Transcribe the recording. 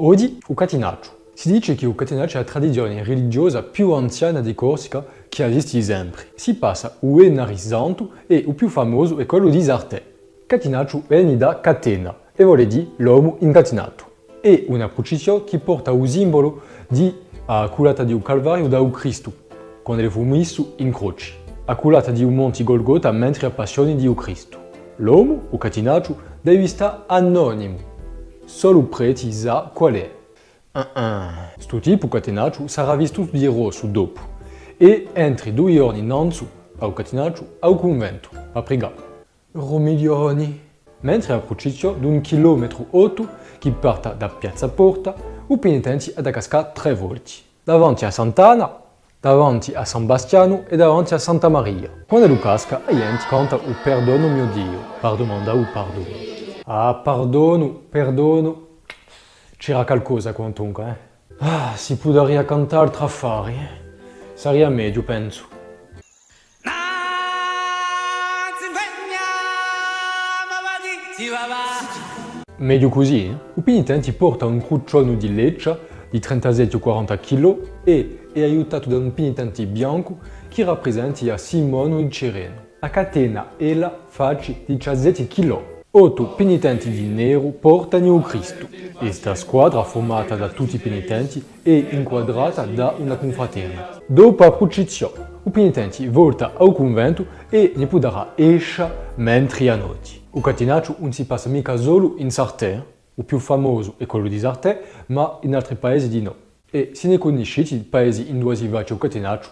Oggi il catenaccio. Si dice che il catenaccio è la tradizione religiosa più anziana di Corsica che esiste sempre. Si passa il Enari Santo e il più famoso è quello di Sartè. Catenaccio viene da catena e vuol dire l'uomo incatenato. È una processione che porta il simbolo di uh, culata di un calvario da un Cristo, quando fu messo in croce. A culata di un monte Golgota mentre a passione di un Cristo. L'uomo, o catenaccio, deve stare anonimo. Sa qual è. Uh -uh. Sto tipo catenaccio sarà visto di rosso dopo e entri due giorni innanzi al catenaccio al convento a pregare. Romiglioni. Mentre la processione di un chilometro 8 che parte da Piazza Porta, i penitenti ha da cascare tre volte. Davanti a Sant'Anna, davanti a San Bastiano e davanti a Santa Maria. Quando lui casca, la gente canta il perdono mio Dio, per domandare il perdono. Ah, perdono, perdono. C'era qualcosa quantunque, eh? Ah, si potrebbe cantare tra affari, eh? Sarebbe meglio, penso. Meglio così, eh? I penitenti portano un crucciolo di leccia di 37-40 kg e è aiutato da un penitente bianco che rappresenta Simone il Cireno. A catena ella faccia 17 kg. Otto penitenti di nero portano il Cristo. Questa squadra, formata da tutti i penitenti, è inquadrata da una confraternita. Dopo la processione, i penitenti volta al convento e ne potrà esce mentre a notte. Il catenaccio non si passa mica solo in Sartè, il più famoso è quello di Sartè, ma in altri paesi di no. E se ne conoscete paesi in dove si va il catenaccio,